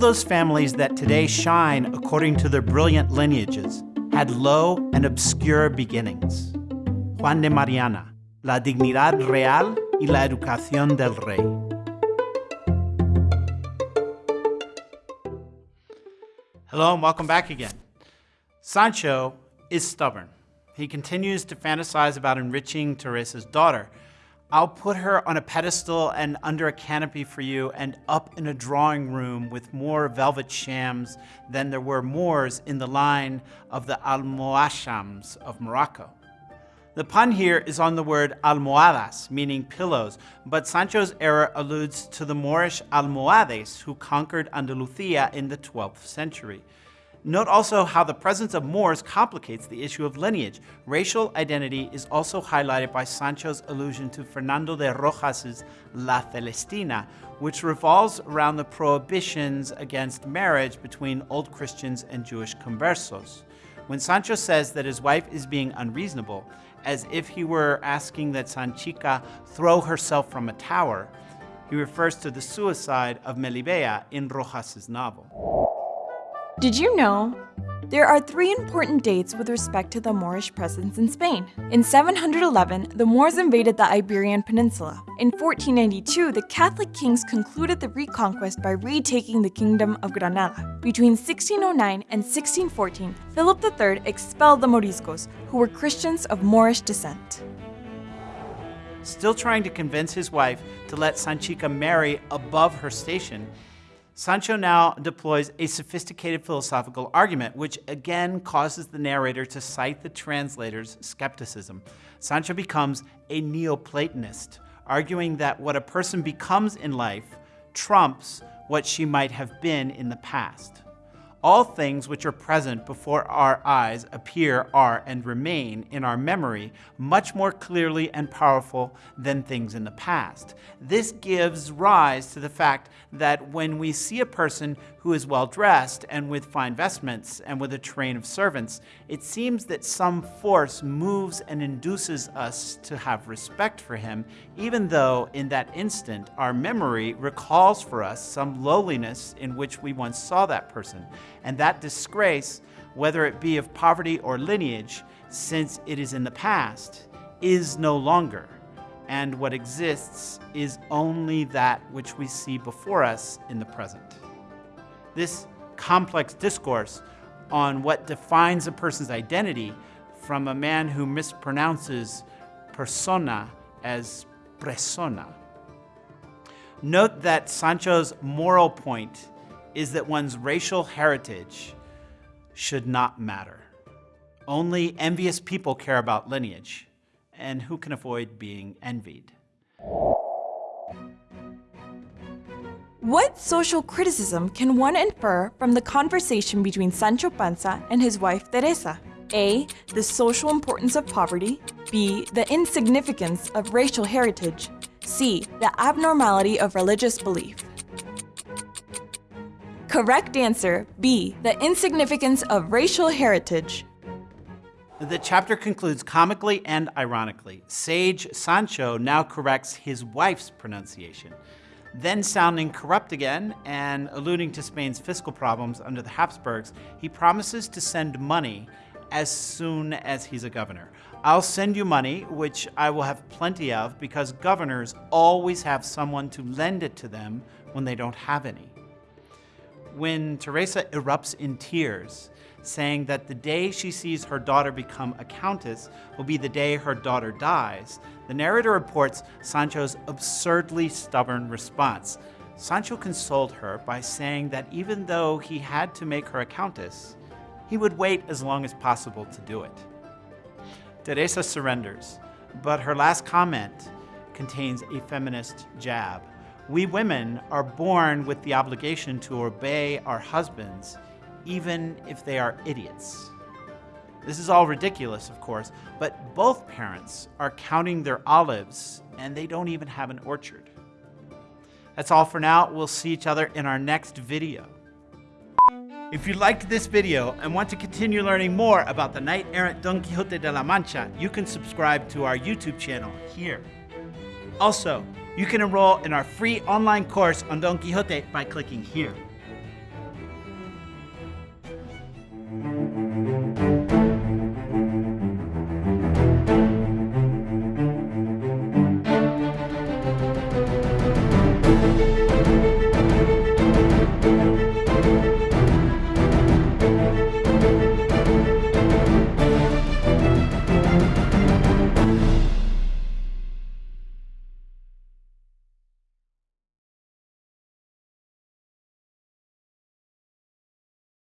those families that today shine according to their brilliant lineages had low and obscure beginnings. Juan de Mariana, La dignidad real y la educación del rey. Hello and welcome back again. Sancho is stubborn. He continues to fantasize about enriching Teresa's daughter. I'll put her on a pedestal and under a canopy for you and up in a drawing room with more velvet shams than there were Moors in the line of the Almohashams of Morocco. The pun here is on the word almohadas, meaning pillows, but Sancho's error alludes to the Moorish Almohades who conquered Andalusia in the 12th century. Note also how the presence of Moors complicates the issue of lineage. Racial identity is also highlighted by Sancho's allusion to Fernando de Rojas's La Celestina, which revolves around the prohibitions against marriage between Old Christians and Jewish conversos. When Sancho says that his wife is being unreasonable, as if he were asking that Sanchica throw herself from a tower, he refers to the suicide of Melibea in Rojas's novel. Did you know? There are three important dates with respect to the Moorish presence in Spain. In 711, the Moors invaded the Iberian Peninsula. In 1492, the Catholic kings concluded the reconquest by retaking the Kingdom of Granada. Between 1609 and 1614, Philip III expelled the Moriscos, who were Christians of Moorish descent. Still trying to convince his wife to let Sanchica marry above her station, Sancho now deploys a sophisticated philosophical argument, which again causes the narrator to cite the translator's skepticism. Sancho becomes a Neoplatonist, arguing that what a person becomes in life trumps what she might have been in the past. All things which are present before our eyes appear, are, and remain in our memory much more clearly and powerful than things in the past. This gives rise to the fact that when we see a person who is well dressed and with fine vestments and with a train of servants, it seems that some force moves and induces us to have respect for him, even though in that instant our memory recalls for us some lowliness in which we once saw that person. And that disgrace, whether it be of poverty or lineage, since it is in the past, is no longer. And what exists is only that which we see before us in the present. This complex discourse on what defines a person's identity from a man who mispronounces persona as persona. Note that Sancho's moral point is that one's racial heritage should not matter. Only envious people care about lineage, and who can avoid being envied? What social criticism can one infer from the conversation between Sancho Panza and his wife Teresa? A. The social importance of poverty. B. The insignificance of racial heritage. C. The abnormality of religious belief. Correct answer B. The insignificance of racial heritage. The chapter concludes comically and ironically. Sage Sancho now corrects his wife's pronunciation. Then sounding corrupt again and alluding to Spain's fiscal problems under the Habsburgs, he promises to send money as soon as he's a governor. I'll send you money, which I will have plenty of because governors always have someone to lend it to them when they don't have any. When Teresa erupts in tears, saying that the day she sees her daughter become a countess will be the day her daughter dies, the narrator reports Sancho's absurdly stubborn response. Sancho consoled her by saying that even though he had to make her a countess, he would wait as long as possible to do it. Teresa surrenders, but her last comment contains a feminist jab. We women are born with the obligation to obey our husbands even if they are idiots. This is all ridiculous, of course, but both parents are counting their olives and they don't even have an orchard. That's all for now. We'll see each other in our next video. If you liked this video and want to continue learning more about the knight-errant Don Quixote de la Mancha, you can subscribe to our YouTube channel here. Also, you can enroll in our free online course on Don Quixote by clicking here.